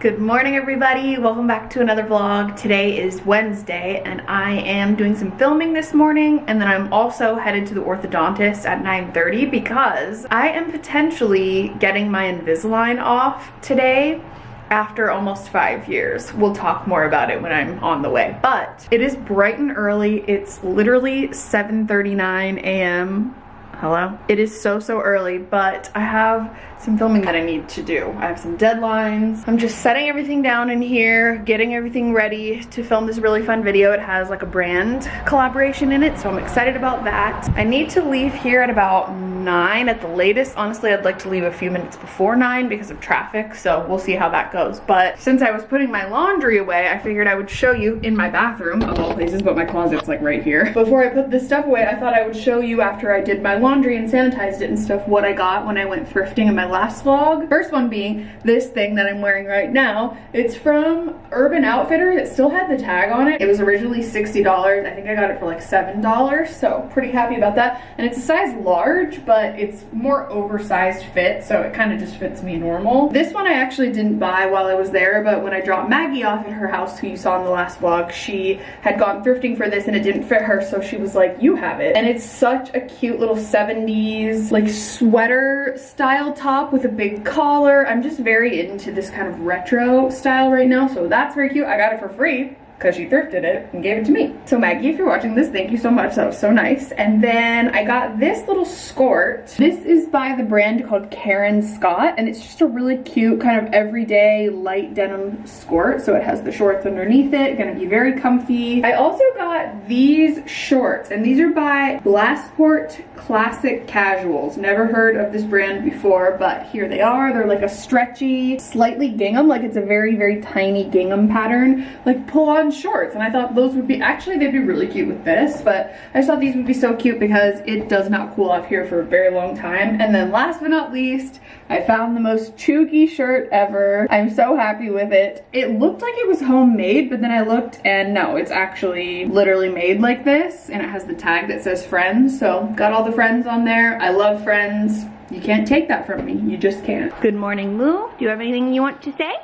Good morning everybody, welcome back to another vlog. Today is Wednesday and I am doing some filming this morning and then I'm also headed to the orthodontist at 9.30 because I am potentially getting my Invisalign off today after almost five years. We'll talk more about it when I'm on the way. But it is bright and early. It's literally 7.39 a.m. Hello? It is so, so early, but I have some filming that I need to do. I have some deadlines. I'm just setting everything down in here, getting everything ready to film this really fun video. It has like a brand collaboration in it, so I'm excited about that. I need to leave here at about nine at the latest. Honestly, I'd like to leave a few minutes before nine because of traffic, so we'll see how that goes. But since I was putting my laundry away, I figured I would show you in my bathroom, of all places, but my closet's like right here. Before I put this stuff away, I thought I would show you after I did my laundry and sanitized it and stuff what I got when I went thrifting in my last vlog. First one being this thing that I'm wearing right now. It's from Urban Outfitters. It still had the tag on it. It was originally $60. I think I got it for like $7, so pretty happy about that. And it's a size large, but it's more oversized fit, so it kind of just fits me normal. This one I actually didn't buy while I was there, but when I dropped Maggie off at her house, who you saw in the last vlog, she had gone thrifting for this and it didn't fit her, so she was like, you have it. And it's such a cute little 70s like sweater style top with a big collar. I'm just very into this kind of retro style right now, so that's very cute. I got it for free because she thrifted it and gave it to me. So Maggie, if you're watching this, thank you so much. That was so nice. And then I got this little skirt. This is by the brand called Karen Scott, and it's just a really cute kind of everyday light denim skirt. So it has the shorts underneath it, gonna be very comfy. I also got these shorts, and these are by Glassport Classic Casuals. Never heard of this brand before, but here they are. They're like a stretchy, slightly gingham, like it's a very, very tiny gingham pattern, like pull on shorts. And I thought those would be actually they'd be really cute with this but I just thought these would be so cute because it does not cool off here for a very long time. And then last but not least I found the most chuggy shirt ever. I'm so happy with it. It looked like it was homemade but then I looked and no it's actually literally made like this and it has the tag that says friends. So got all the friends on there. I love friends. You can't take that from me. You just can't. Good morning Moo. Do you have anything you want to say?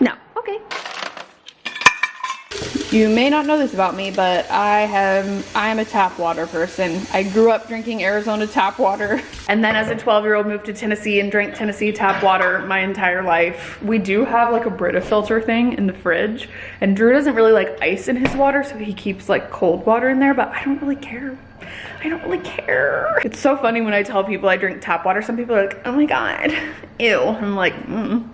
No. Okay you may not know this about me, but I am I am a tap water person. I grew up drinking Arizona tap water. And then as a 12 year old moved to Tennessee and drank Tennessee tap water my entire life. We do have like a Brita filter thing in the fridge. And Drew doesn't really like ice in his water, so he keeps like cold water in there, but I don't really care. I don't really care. It's so funny when I tell people I drink tap water. Some people are like, oh my God, ew. I'm like, mm.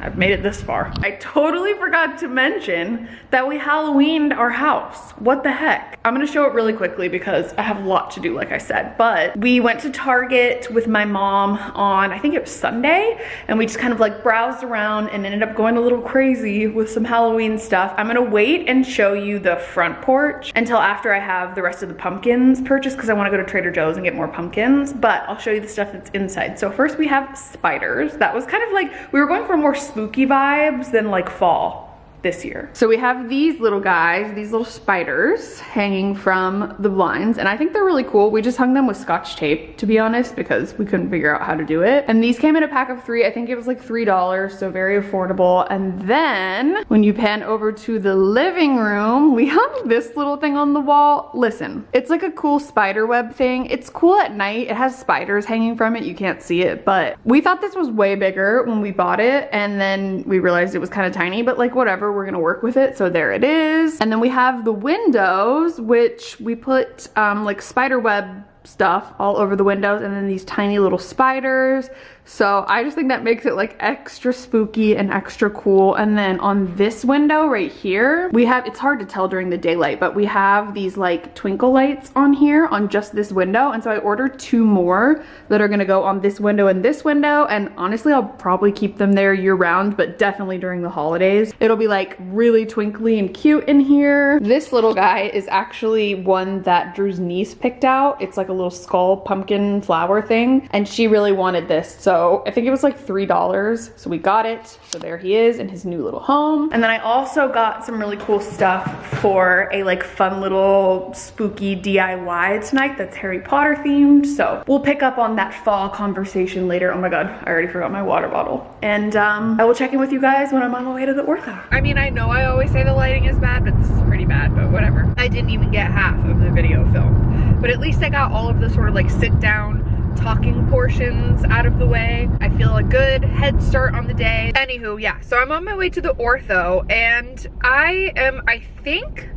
I've made it this far. I totally forgot to mention that we Halloweened our house. What the heck? I'm gonna show it really quickly because I have a lot to do, like I said. But we went to Target with my mom on, I think it was Sunday, and we just kind of like browsed around and ended up going a little crazy with some Halloween stuff. I'm gonna wait and show you the front porch until after I have the rest of the pumpkins purchased because I wanna go to Trader Joe's and get more pumpkins, but I'll show you the stuff that's inside. So first we have spiders. That was kind of like, we were going for more spooky vibes than like fall this year. So we have these little guys, these little spiders hanging from the blinds and I think they're really cool. We just hung them with scotch tape to be honest because we couldn't figure out how to do it. And these came in a pack of three. I think it was like $3 so very affordable. And then when you pan over to the living room, we hung this little thing on the wall. Listen, it's like a cool spider web thing. It's cool at night. It has spiders hanging from it. You can't see it, but we thought this was way bigger when we bought it and then we realized it was kind of tiny, but like whatever, we're gonna work with it. So there it is. And then we have the windows, which we put um, like spider web stuff all over the windows and then these tiny little spiders so I just think that makes it like extra spooky and extra cool. And then on this window right here, we have, it's hard to tell during the daylight, but we have these like twinkle lights on here on just this window. And so I ordered two more that are gonna go on this window and this window. And honestly, I'll probably keep them there year round, but definitely during the holidays. It'll be like really twinkly and cute in here. This little guy is actually one that Drew's niece picked out. It's like a little skull pumpkin flower thing. And she really wanted this. So So I think it was like $3. So we got it. So there he is in his new little home. And then I also got some really cool stuff for a like fun little spooky DIY tonight that's Harry Potter themed. So we'll pick up on that fall conversation later. Oh my God, I already forgot my water bottle. And um, I will check in with you guys when I'm on my way to the ortho. I mean, I know I always say the lighting is bad, but this is pretty bad, but whatever. I didn't even get half of the video filmed, but at least I got all of the sort of like sit down talking portions out of the way. I feel a good head start on the day. Anywho, yeah, so I'm on my way to the ortho and I am, I think,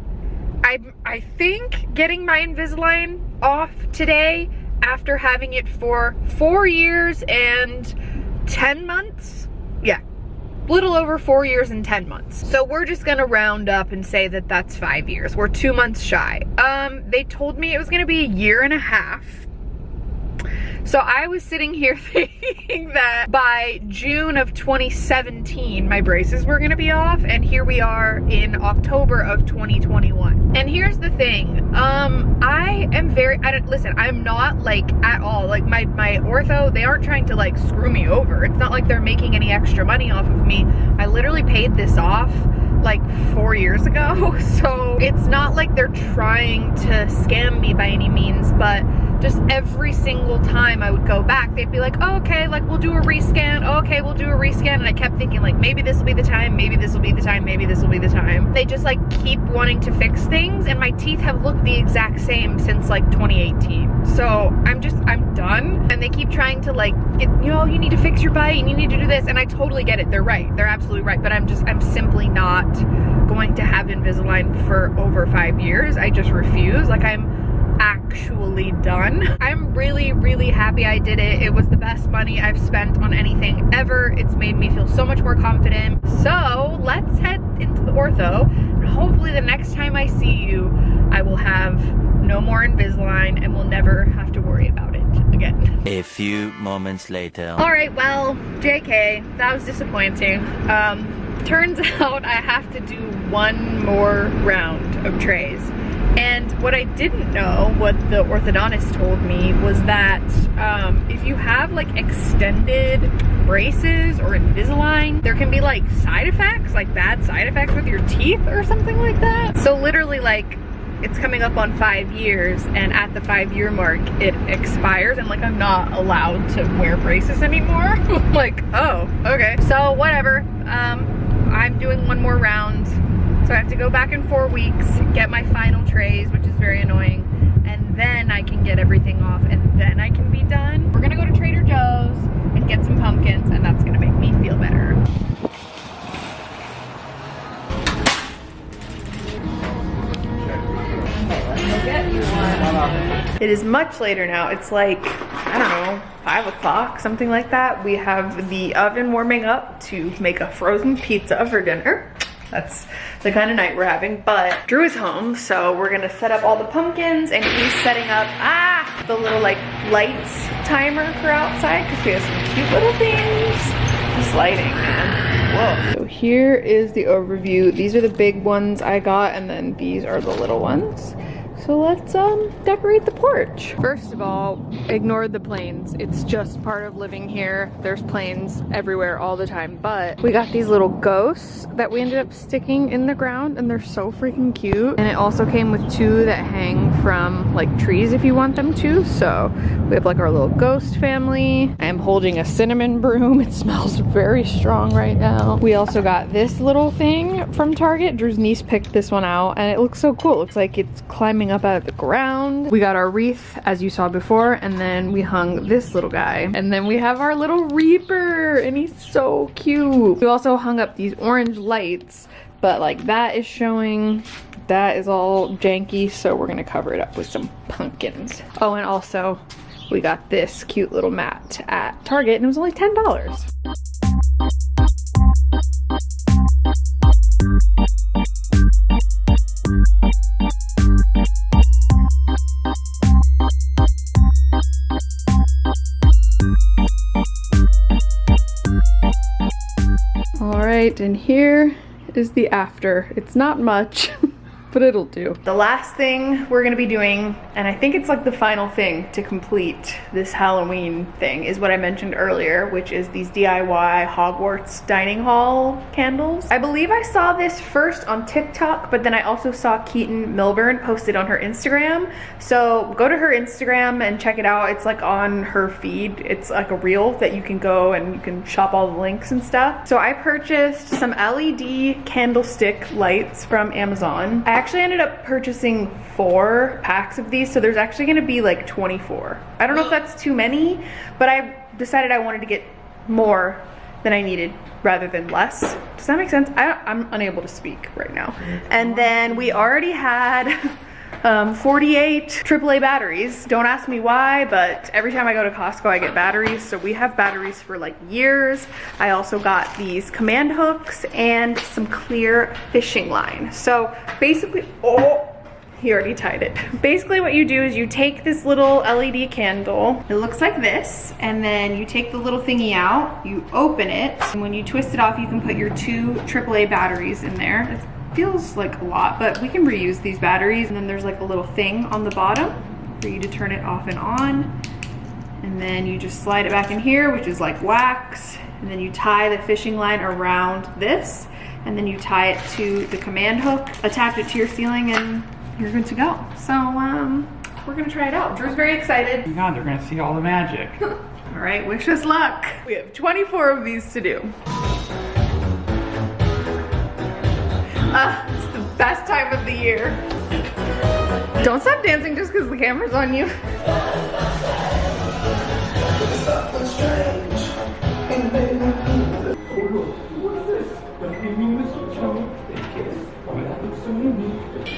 I, I think getting my Invisalign off today after having it for four years and 10 months. Yeah, little over four years and 10 months. So we're just gonna round up and say that that's five years. We're two months shy. Um, they told me it was gonna be a year and a half so I was sitting here thinking that by June of 2017, my braces were gonna be off, and here we are in October of 2021. And here's the thing, um, I am very, I don't, listen, I'm not like at all, like my, my ortho, they aren't trying to like screw me over. It's not like they're making any extra money off of me. I literally paid this off like four years ago. So it's not like they're trying to scam me by any means, but just every single time I would go back, they'd be like, oh, okay, like we'll do a rescan. Oh, okay, we'll do a rescan. And I kept thinking like, maybe this will be the time, maybe this will be the time, maybe this will be the time. They just like keep wanting to fix things and my teeth have looked the exact same since like 2018. So I'm just, I'm done. And they keep trying to like, get, you know, you need to fix your bite and you need to do this. And I totally get it. They're right. They're absolutely right. But I'm just, I'm simply not going to have Invisalign for over five years. I just refuse. Like I'm, actually done. I'm really, really happy I did it. It was the best money I've spent on anything ever. It's made me feel so much more confident. So let's head into the ortho and hopefully the next time I see you, I will have no more Invisalign and we'll never have to worry about it again. A few moments later. All right, well, JK, that was disappointing. Um, turns out I have to do one more round of trays. And what I didn't know, what the orthodontist told me, was that um, if you have like extended braces or Invisalign, there can be like side effects, like bad side effects with your teeth or something like that. So literally like it's coming up on five years and at the five year mark it expires and like I'm not allowed to wear braces anymore. like, oh, okay. So whatever, um, I'm doing one more round so I have to go back in four weeks, get my final trays, which is very annoying, and then I can get everything off, and then I can be done. We're gonna go to Trader Joe's and get some pumpkins, and that's gonna make me feel better. It is much later now. It's like, I don't know, five o'clock, something like that. We have the oven warming up to make a frozen pizza for dinner. That's the kind of night we're having, but Drew is home, so we're gonna set up all the pumpkins and he's setting up, ah, the little like lights timer for outside because we have some cute little things. Just lighting, man. Whoa. So here is the overview. These are the big ones I got and then these are the little ones. So let's um, decorate the porch. First of all, ignore the planes. It's just part of living here. There's planes everywhere all the time, but we got these little ghosts that we ended up sticking in the ground and they're so freaking cute. And it also came with two that hang from like trees if you want them to. So we have like our little ghost family. I am holding a cinnamon broom. It smells very strong right now. We also got this little thing from Target. Drew's niece picked this one out and it looks so cool. It looks like it's climbing up out of the ground. We got our wreath as you saw before and then we hung this little guy. And then we have our little Reaper and he's so cute. We also hung up these orange lights but like that is showing that is all janky so we're gonna cover it up with some pumpkins. Oh and also we got this cute little mat at Target and it was only $10. And here is the after. It's not much, but it'll do. The last thing we're gonna be doing, and I think it's like the final thing to complete this Halloween thing, is what I mentioned earlier, which is these DIY Hogwarts dining hall candles. I believe I saw this first on TikTok, but then I also saw Keaton Milburn posted on her Instagram. So go to her Instagram and check it out. It's like on her feed. It's like a reel that you can go and you can shop all the links and stuff. So I purchased some LED candlestick lights from Amazon. I actually ended up purchasing four packs of these, so there's actually gonna be like 24. I don't know if that's too many, but I decided I wanted to get more than I needed rather than less. Does that make sense? I, I'm unable to speak right now. And then we already had um, 48 AAA batteries. Don't ask me why, but every time I go to Costco, I get batteries. So we have batteries for like years. I also got these command hooks and some clear fishing line. So basically, oh, he already tied it. Basically what you do is you take this little LED candle, it looks like this, and then you take the little thingy out, you open it, and when you twist it off, you can put your two AAA batteries in there. Feels like a lot, but we can reuse these batteries. And then there's like a little thing on the bottom for you to turn it off and on. And then you just slide it back in here, which is like wax. And then you tie the fishing line around this, and then you tie it to the command hook, attach it to your ceiling, and you're good to go. So um, we're gonna try it out. Drew's very excited. Oh my god, they're gonna see all the magic. all right, wish us luck. We have 24 of these to do. Ah, it's the best time of the year. Don't stop dancing just because the camera's on you.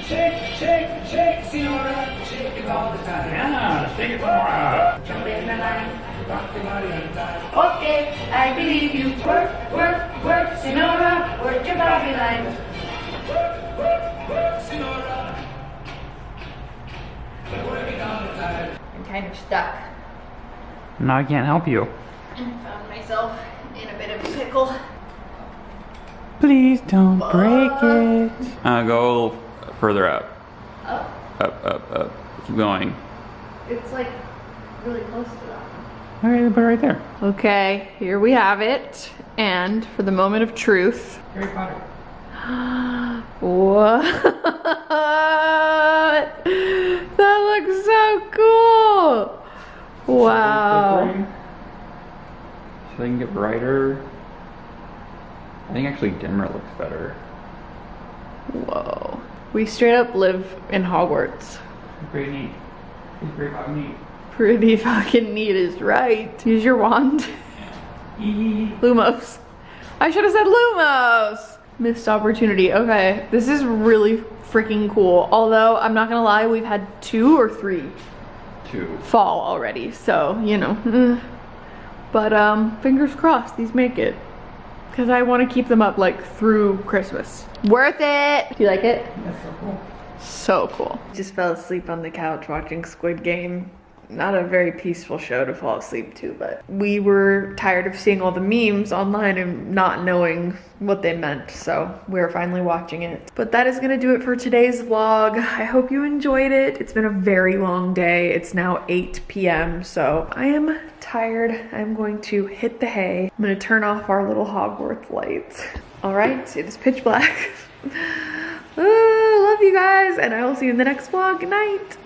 Shake, shake, shake, Senora. Shake it all the time. Yeah, shake it in the line. Okay, I believe you. Work, work, work, Senora. Work your body line. I'm kind of stuck. No, I can't help you. And found myself in a bit of a pickle. Please don't break it. Uh, go a little further up. Oh, Up, up, up. Keep going. it's like really close to that. All right, put it right there. Okay, here we have it. And for the moment of truth. Harry Potter. what? That looks so cool. Wow. So they can get brighter. I think actually dimmer looks better. Whoa. We straight up live in Hogwarts. Pretty neat. It's pretty fucking neat. Pretty fucking neat is right. Use your wand. Lumos. I should have said Lumos. Missed opportunity. Okay, this is really freaking cool. Although, I'm not gonna lie, we've had two or three Two. fall already. So, you know. mm. But, um, fingers crossed these make it. Because I want to keep them up, like, through Christmas. Worth it! Do you like it? That's so cool. So cool. Just fell asleep on the couch watching Squid Game. Not a very peaceful show to fall asleep to, but we were tired of seeing all the memes online and not knowing what they meant, so we are finally watching it. But that is gonna do it for today's vlog. I hope you enjoyed it. It's been a very long day. It's now 8 p.m., so I am tired. I'm going to hit the hay. I'm gonna turn off our little Hogwarts lights. All right, it is pitch black. Ah, love you guys, and I will see you in the next vlog. Good night.